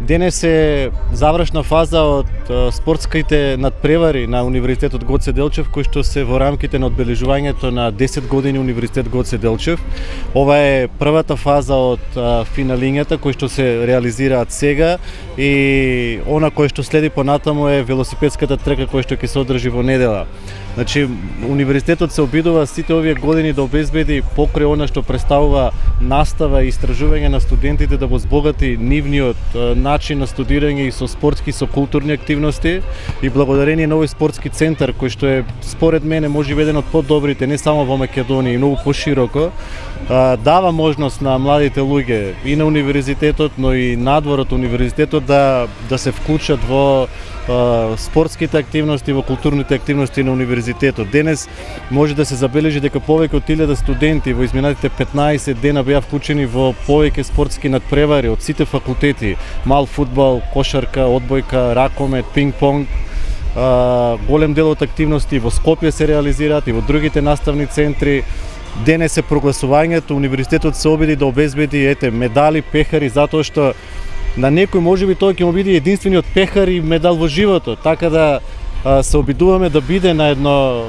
Денес е завршна фаза од спортските надпревари на Универзитетот Гоце Делчев, кои што се во рамките на одбележувањето на 10 години Универзитет Гоце Делчев. Ова е првата фаза од финалињата кои што се реализираат сега и она кој што следи понатаму е велосипедската трка која што ќе се одржи во недела. Значи, универзитетот се обидува сите овие години да обезбеди покрај она што представува настава и истражување на студентите да го збогати нивниот начин на студирање и со спортски со културни активности. И благодарение на овој спортски центар кој што е според мене може би еден од подобрите не само во Македонија и многу пошироко дава можност на младите луѓе и на универзитетот но и надвор од универзитетот да да се вклучат во спортските активности, во културните активности на универзитетот. Денес може да се забележи дека повеќе од 1000 студенти во изминатите 15 дена беа вклучени во повеќе спортски надпревари од сите факултети, мал фудбал, кошарка, одбојка, ракомет, пинг-понг, голем дел од активности во Скопје се реализираат и во другите наставни центри. Денес е прогласувањето, универзитетот се обиди да обезбеди ете медали, пехари затоа што на некој можеби тоа ќе му биде единствениот пехар и медал во животот, така да се обидуваме да биде на едно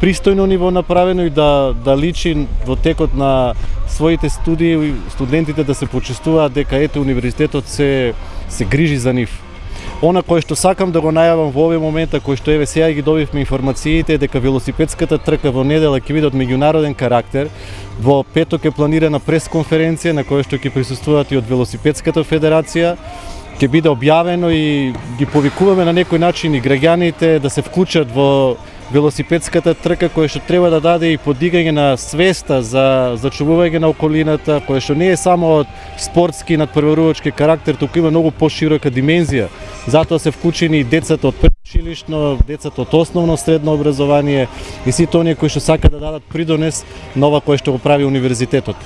пристојно ниво направено и да да личи во текот на своите студии студентите да се почувствуваат дека ете универзитетот се се грижи за нив. Она кое што сакам да го најавам во овој момент, кој што еве сега ги добивме информациите дека велосипедската трка во недела ќе биде од меѓународен карактер. Во петок е планирана пресконференција на која што ќе присуствуваат и од велосипедската федерација ќе биде објавено и ги повикуваме на некој начин и граѓаните да се вклучат во велосипедската трка која што треба да даде и подигање на свеста за зачувување на околината, која што не е само од спортски надпреварувачки карактер, туку има многу поширока димензија. Затоа се вклучени и децата од предучилишно, децата од основно средно образование и сите оние кои што сака да дадат придонес нова кој што го прави универзитетот.